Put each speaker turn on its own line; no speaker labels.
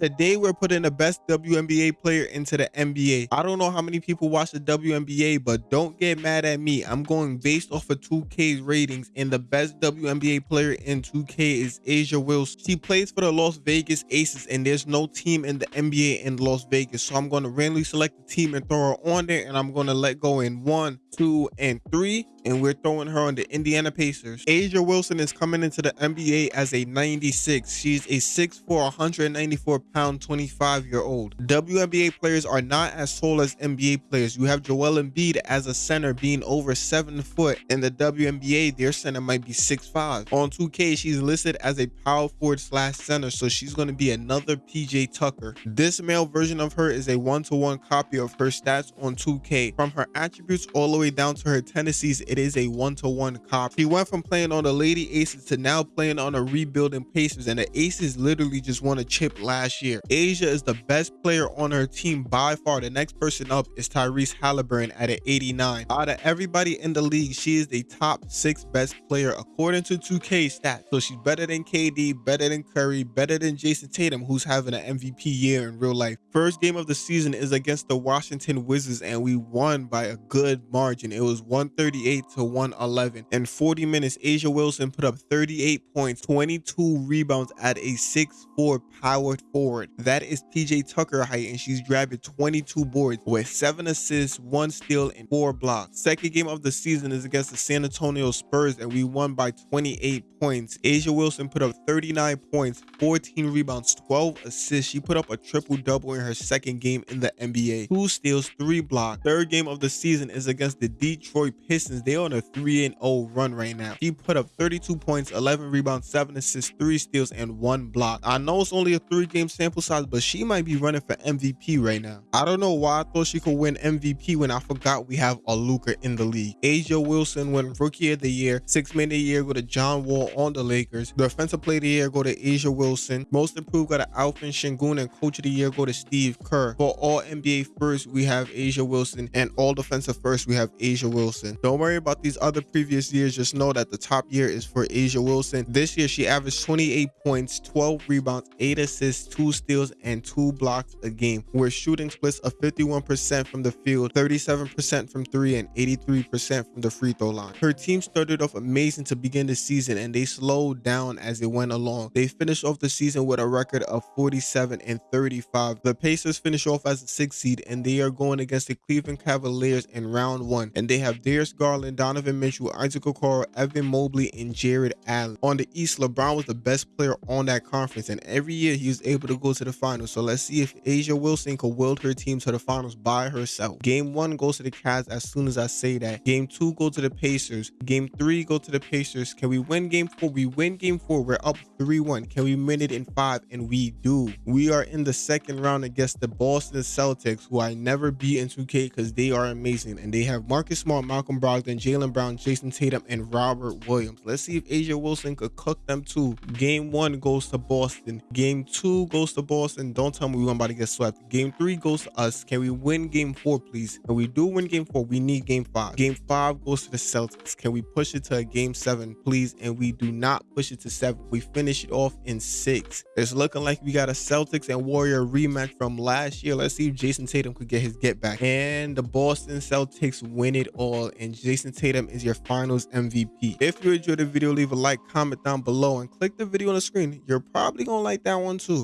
Today we're putting the best WNBA player into the NBA. I don't know how many people watch the WNBA, but don't get mad at me. I'm going based off of 2K's ratings, and the best WNBA player in 2K is A'ja Wilson. She plays for the Las Vegas Aces, and there's no team in the NBA in Las Vegas. So I'm going to randomly select the team and throw her on there, and I'm going to let go in one, two, and three and we're throwing her on the Indiana Pacers. A'ja Wilson is coming into the NBA as a 96. She's a 6'4", 194 pound, 25 year old. WNBA players are not as tall as NBA players. You have Joel Embiid as a center being over 7 foot. In the WNBA, their center might be 6'5". On 2K, she's listed as a power forward slash center, so she's going to be another PJ Tucker. This male version of her is a one-to-one -one copy of her stats on 2K. From her attributes all the way down to her tendencies, it is a one-to-one -one cop. He went from playing on the Lady Aces to now playing on a rebuilding Pacers, and the Aces literally just won a chip last year. A'ja is the best player on her team by far. The next person up is Tyrese Halliburton at an 89. Out of everybody in the league, she is the top six best player according to 2K stats. So she's better than KD, better than Curry, better than Jayson Tatum, who's having an MVP year in real life. First game of the season is against the Washington Wizards, and we won by a good margin. It was 138 to 111. In 40 minutes, A'ja Wilson put up 38 points, 22 rebounds at a 6-4 powered forward. That is PJ Tucker height, and she's grabbing 22 boards with 7 assists, 1 steal, and 4 blocks. Second game of the season is against the San Antonio Spurs, and we won by 28 points. A'ja Wilson put up 39 points, 14 rebounds, 12 assists. She put up a triple-double in her second game in the NBA. 2 steals, 3 blocks. Third game of the season is against the Detroit Pistons. They're on a 3-0 run right now. She put up 32 points, 11 rebounds, 7 assists, 3 steals, and 1 block. I know it's only a 3-game sample size, but she might be running for MVP right now. I don't know why I thought she could win MVP when I forgot we have a Luka in the league. A'ja Wilson won Rookie of the Year, Six Man of the Year go to John Wall on the Lakers. The Defensive Player of the Year go to A'ja Wilson. Most Improved got to Alvin Sengun and Coach of the Year go to Steve Kerr. For all NBA first, we have A'ja Wilson, and all defensive first, we have A'ja Wilson. Don't worry about these other previous years. Just know that the top year is for A'ja Wilson. This year, she averaged 28 points, 12 rebounds, 8 assists, 2 steals, and 2 blocks a game. We're shooting splits of 51% from the field, 37% from 3, and 83% from the free throw line. Her team started off amazing to begin the season, and they slowed down as it went along. They finished off the season with a record of 47 and 35. The Pacers finish off as a 6 seed, and they are going against the Cleveland Cavaliers in round 1. And they have Darius Garland, Donovan Mitchell, Isaac Okoro, Evan Mobley, and Jarrett Allen. On the East, LeBron was the best player on that conference, and every year he was able to go to the finals. So let's see if A'ja Wilson could wield her team to the finals by herself. Game 1 goes to the Cavs as soon as I say that. Game 2 go to the Pacers. Game 3 go to the Pacers. Can we win Game 4? We win Game 4. We're up 3-1. Can we win it in 5? And we do. We are in the second round against the Boston Celtics, who I never beat in 2K because they are amazing. And they have Marcus Smart, Malcolm Brogdon, Jaylen Brown, Jayson Tatum, and Robert Williams. Let's see if A'ja Wilson could cook them too. Game 1 goes to Boston. Game 2 goes to Boston. Don't tell me we're about to get swept. Game 3 goes to us. Can we win Game 4, please? And we do win Game 4. We need Game 5. Game 5 goes to the Celtics. Can we push it to a Game 7, please? And we do not push it to 7. We finish it off in 6. It's looking like we got a Celtics and Warrior rematch from last year. Let's see if Jayson Tatum could get his get back. And the Boston Celtics win it all. And Jayson Tatum is your finals MVP. If you enjoyed the video, leave a like, comment down below, and click the video on the screen. You're probably to like that one too.